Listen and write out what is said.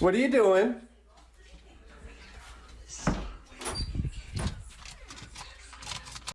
What are you doing?